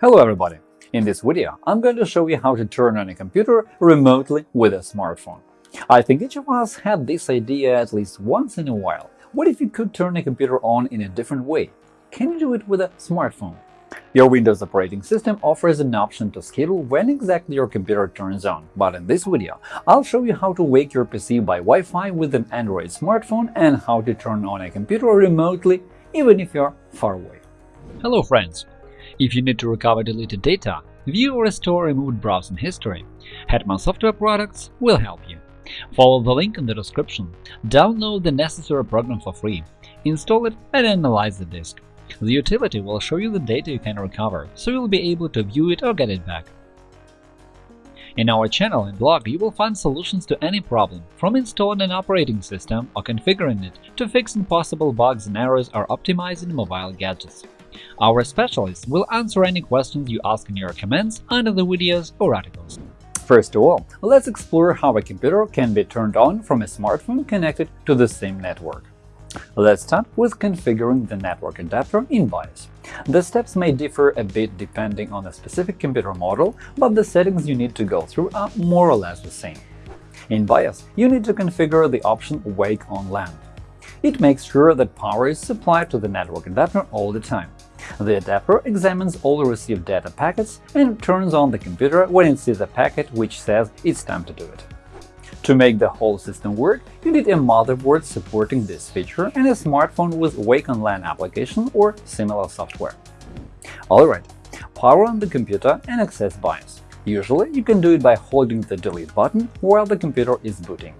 Hello everybody! In this video, I'm going to show you how to turn on a computer remotely with a smartphone. I think each of us had this idea at least once in a while. What if you could turn a computer on in a different way? Can you do it with a smartphone? Your Windows operating system offers an option to schedule when exactly your computer turns on, but in this video, I'll show you how to wake your PC by Wi-Fi with an Android smartphone and how to turn on a computer remotely even if you're far away. Hello friends! If you need to recover deleted data, view or restore removed browsing history, Hetman Software Products will help you. Follow the link in the description, download the necessary program for free, install it and analyze the disk. The utility will show you the data you can recover, so you'll be able to view it or get it back. In our channel and blog, you will find solutions to any problem, from installing an operating system or configuring it to fixing possible bugs and errors or optimizing mobile gadgets. Our specialists will answer any questions you ask in your comments under the videos or articles. First of all, let's explore how a computer can be turned on from a smartphone connected to the same network. Let's start with configuring the network adapter in BIOS. The steps may differ a bit depending on the specific computer model, but the settings you need to go through are more or less the same. In BIOS, you need to configure the option Wake on LAN. It makes sure that power is supplied to the network adapter all the time. The adapter examines all received data packets and turns on the computer when it sees a packet which says it's time to do it. To make the whole system work, you need a motherboard supporting this feature and a smartphone with Wake on LAN application or similar software. Alright, power on the computer and access BIOS. Usually, you can do it by holding the Delete button while the computer is booting.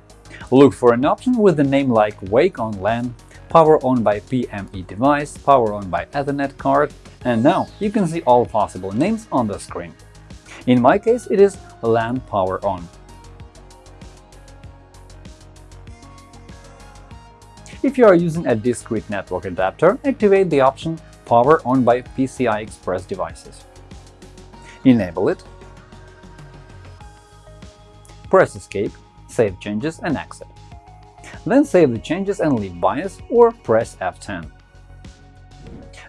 Look for an option with a name like Wake on LAN, Power on by PME device, Power on by Ethernet card, and now you can see all possible names on the screen. In my case, it is LAN Power On. If you are using a discrete network adapter, activate the option Power on by PCI Express devices. Enable it, press Escape, save changes and exit. Then save the changes and leave BIOS or press F10.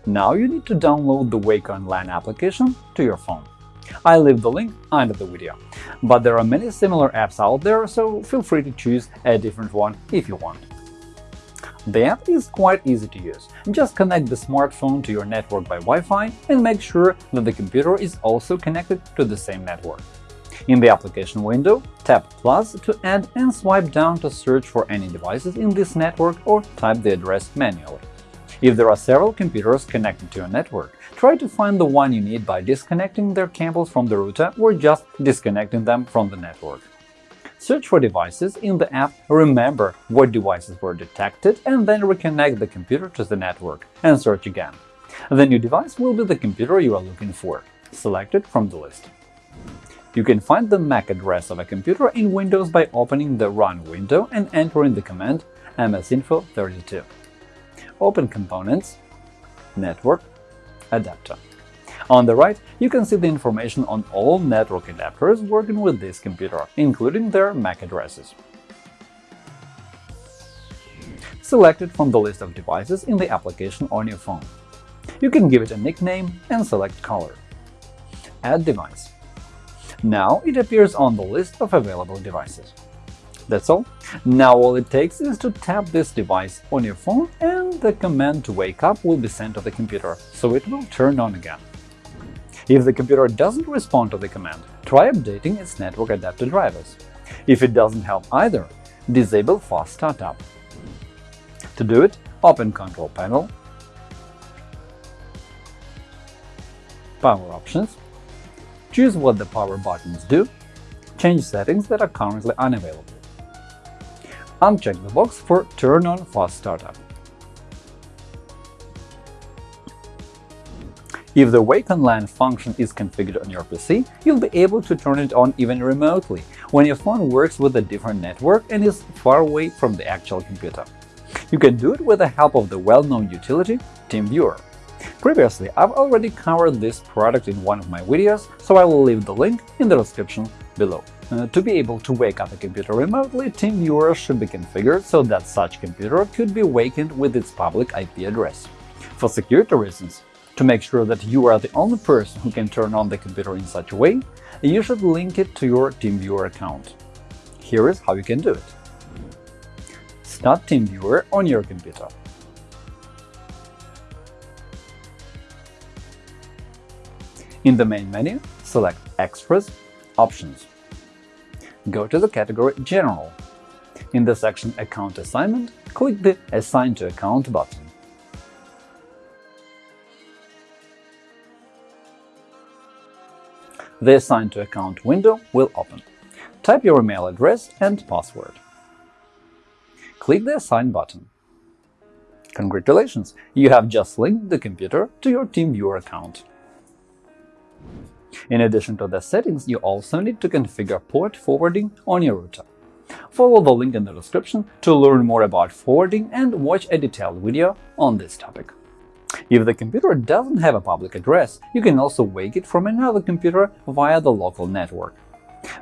Now you need to download the Wake on LAN application to your phone. I leave the link under the video. But there are many similar apps out there, so feel free to choose a different one if you want. The app is quite easy to use. Just connect the smartphone to your network by Wi-Fi and make sure that the computer is also connected to the same network. In the application window, tap plus to add and swipe down to search for any devices in this network or type the address manually. If there are several computers connected to your network, try to find the one you need by disconnecting their cables from the router or just disconnecting them from the network. Search for devices in the app, remember what devices were detected, and then reconnect the computer to the network, and search again. The new device will be the computer you are looking for. Select it from the list. You can find the MAC address of a computer in Windows by opening the Run window and entering the command msinfo32. Open Components, Network, Adapter. On the right, you can see the information on all network adapters working with this computer, including their MAC addresses. Select it from the list of devices in the application on your phone. You can give it a nickname and select color. Add device. Now it appears on the list of available devices. That's all. Now all it takes is to tap this device on your phone and the command to wake up will be sent to the computer, so it will turn on again. If the computer doesn't respond to the command, try updating its network adapter drivers. If it doesn't help either, disable Fast Startup. To do it, open Control Panel, Power Options, Choose what the power buttons do, change settings that are currently unavailable. Uncheck the box for Turn on Fast Startup. If the Wake on LAN function is configured on your PC, you'll be able to turn it on even remotely, when your phone works with a different network and is far away from the actual computer. You can do it with the help of the well-known utility TeamViewer. Previously, I've already covered this product in one of my videos, so I will leave the link in the description below. Uh, to be able to wake up a computer remotely, TeamViewer should be configured so that such computer could be wakened with its public IP address. For security reasons, To make sure that you are the only person who can turn on the computer in such a way, you should link it to your TeamViewer account. Here is how you can do it. Start TeamViewer on your computer. In the main menu, select Extras Options. Go to the category General. In the section Account Assignment, click the Assign to Account button. The Assign to Account window will open. Type your email address and password. Click the Assign button. Congratulations! You have just linked the computer to your TeamViewer account. In addition to the settings, you also need to configure port forwarding on your router. Follow the link in the description to learn more about forwarding and watch a detailed video on this topic. If the computer doesn't have a public address, you can also wake it from another computer via the local network.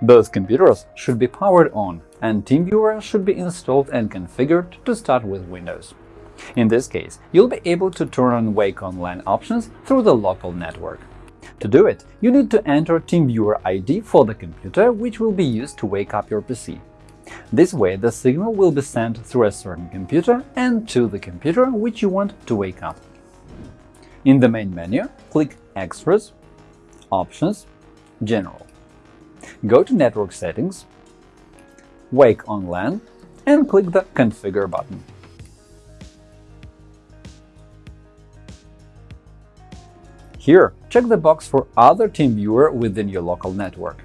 Both computers should be powered on, and TeamViewer should be installed and configured to start with Windows. In this case, you'll be able to turn on Wake on LAN options through the local network. To do it, you need to enter TeamViewer ID for the computer, which will be used to wake up your PC. This way, the signal will be sent through a certain computer and to the computer which you want to wake up. In the main menu, click Extras, Options, General. Go to Network Settings, Wake on LAN, and click the Configure button. Here, check the box for other TeamViewer within your local network.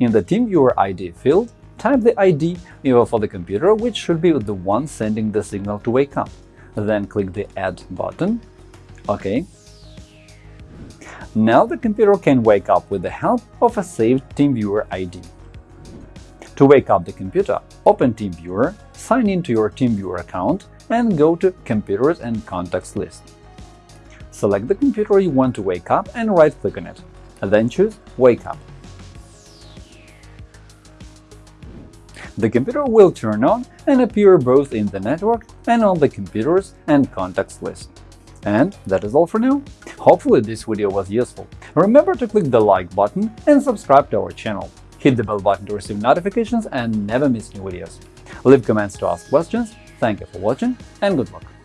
In the TeamViewer ID field, type the ID for the computer, which should be the one sending the signal to wake up. Then click the Add button. OK. Now the computer can wake up with the help of a saved TeamViewer ID. To wake up the computer, open TeamViewer, sign into your TeamViewer account, and go to Computers and Contacts list. Select the computer you want to wake up and right-click on it. Then choose Wake up. The computer will turn on and appear both in the network and on the computers and contacts list. And that is all for now. Hopefully this video was useful. Remember to click the like button and subscribe to our channel. Hit the bell button to receive notifications and never miss new videos. Leave comments to ask questions. Thank you for watching and good luck!